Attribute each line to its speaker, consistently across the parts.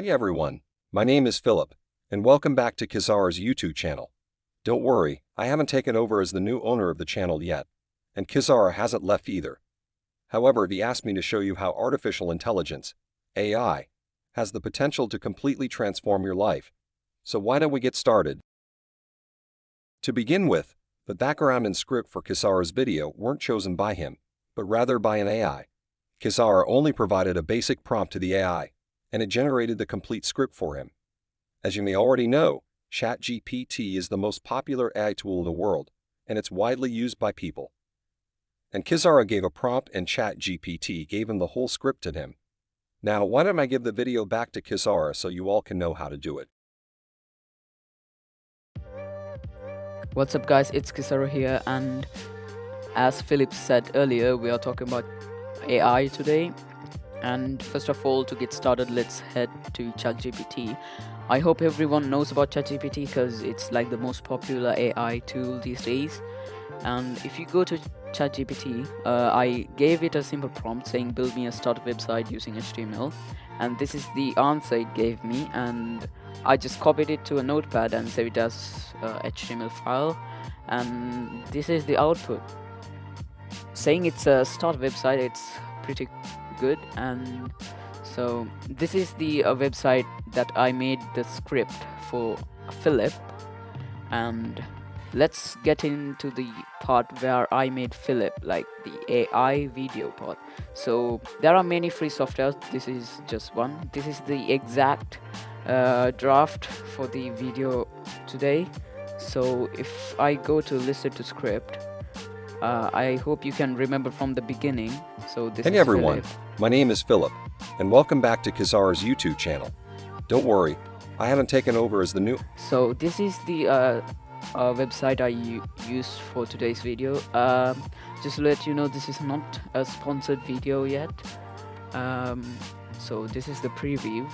Speaker 1: Hey everyone, my name is Philip, and welcome back to Kizara's YouTube channel. Don't worry, I haven't taken over as the new owner of the channel yet, and Kizara hasn't left either. However, he asked me to show you how artificial intelligence, AI, has the potential to completely transform your life. So why don't we get started? To begin with, the background and script for Kizara's video weren't chosen by him, but rather by an AI. Kizara only provided a basic prompt to the AI, and it generated the complete script for him. As you may already know, ChatGPT is the most popular AI tool in the world, and it's widely used by people. And Kizara gave a prompt and ChatGPT gave him the whole script to him. Now, why don't I give the video back to Kizara so you all can know how to do it.
Speaker 2: What's up guys, it's Kizara here and as Philip said earlier, we are talking about AI today and first of all to get started let's head to ChatGPT. I hope everyone knows about ChatGPT because it's like the most popular AI tool these days. And if you go to ChatGPT, uh, I gave it a simple prompt saying build me a startup website using HTML and this is the answer it gave me. And I just copied it to a notepad and save it as HTML file. And this is the output. Saying it's a start website it's pretty good and so this is the uh, website that I made the script for Philip and let's get into the part where I made Philip like the AI video part. So there are many free softwares. This is just one. This is the exact uh, draft for the video today. So if I go to listen to script uh, I hope you can remember from the beginning so this
Speaker 1: hey everyone Philip. my name is Philip and welcome back to Kizara's YouTube channel don't worry I haven't taken over as the new
Speaker 2: so this is the uh, uh, website I use for today's video. Um, just to let you know, this is not a sponsored video yet. Um, so this is the preview.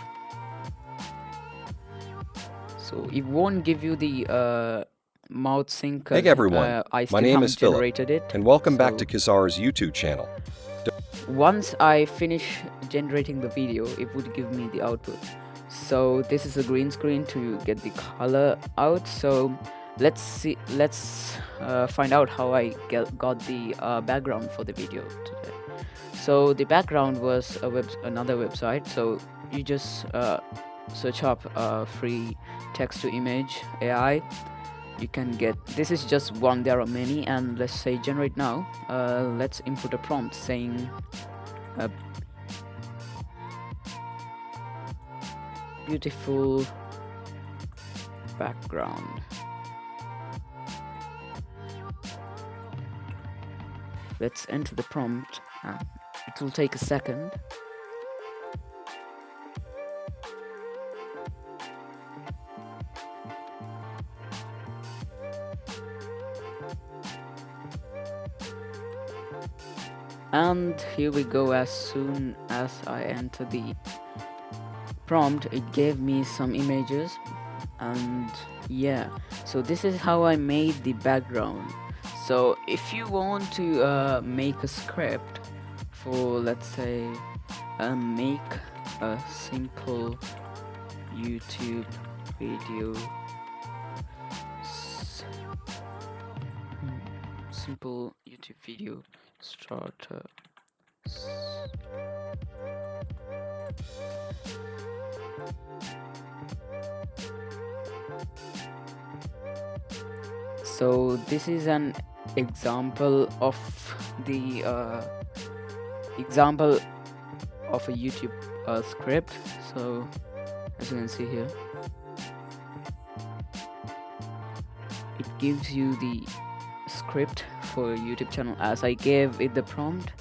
Speaker 2: So it won't give you the uh, mouth sync.
Speaker 1: Hey everyone, uh, my name is Philip, it, and welcome so back to Kizara's YouTube channel.
Speaker 2: Once I finish generating the video, it would give me the output. So this is a green screen to get the color out. So let's see let's uh, find out how I get, got the uh, background for the video today so the background was a web another website so you just uh, search up uh, free text to image AI you can get. This is just one there are many and let's say generate now. Uh, let's input a prompt saying uh, beautiful background. Let's enter the prompt. Uh, it will take a second and here we go as soon as I enter the prompt it gave me some images. And yeah so this is how I made the background. So if you want to uh, make a script for let's say uh, make a simple YouTube video simple YouTube video starter. So this is an example of the uh, example of a YouTube uh, script. So as you can see here it gives you the script for YouTube channel as I gave it the prompt.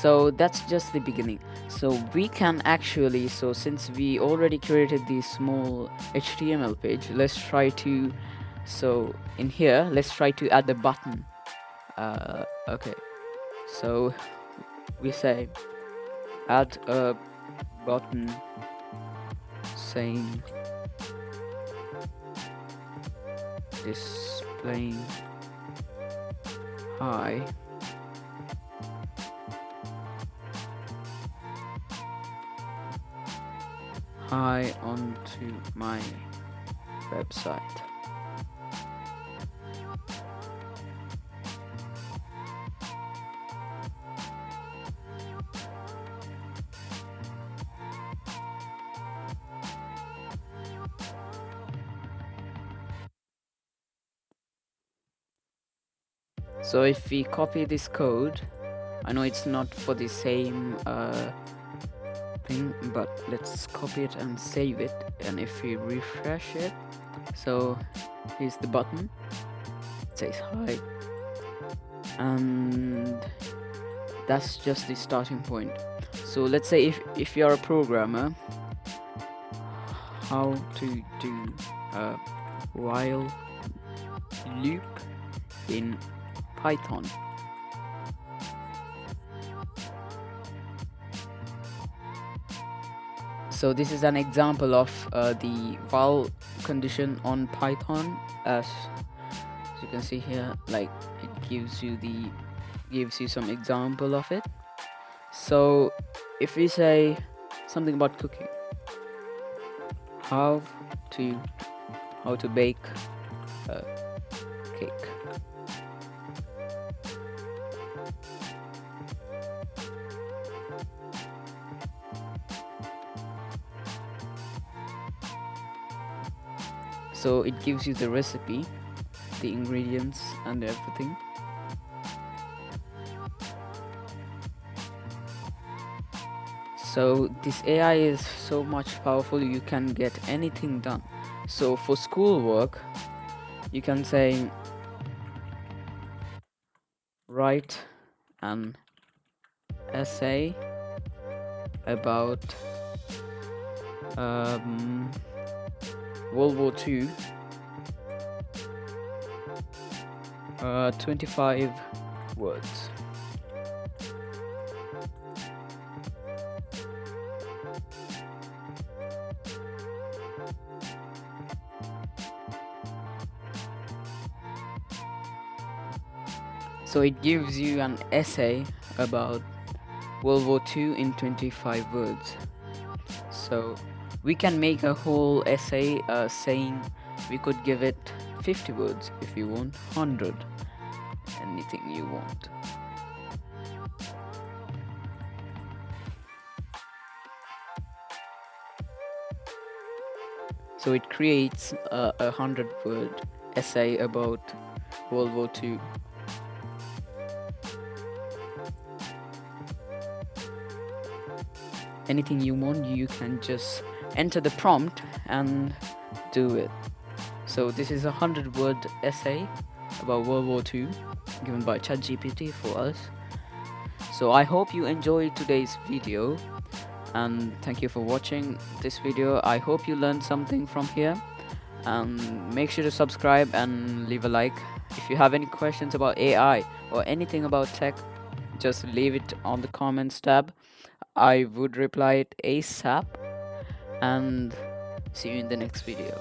Speaker 2: So that's just the beginning. So we can actually so since we already created this small html page let's try to so in here let's try to add the button. Uh, okay. So we say add a button saying displaying hi. Hi onto my website so if we copy this code I know it's not for the same uh, thing but let's copy it and save it. And if we refresh it so here's the button. It says hi. And that's just the starting point. So let's say if if you're a programmer how to do a while loop in Python. So this is an example of uh, the while condition on Python. As, as you can see here like it gives you the gives you some example of it. So if we say something about cooking. How to how to bake a cake so it gives you the recipe the ingredients and everything. So this AI is so much powerful you can get anything done. So for schoolwork you can say write an essay about um, World War II uh, 25 words. So it gives you an essay about World War II in 25 words. So we can make a whole essay uh, saying we could give it 50 words if you want 100 anything you want. So it creates a, a hundred word essay about World War II anything you want you can just enter the prompt and do it. So this is a hundred word essay about World War II given by ChatGPT for us. So I hope you enjoyed today's video and thank you for watching this video. I hope you learned something from here and make sure to subscribe and leave a like. If you have any questions about AI or anything about tech just leave it on the comments tab. I would reply it ASAP and see you in the next video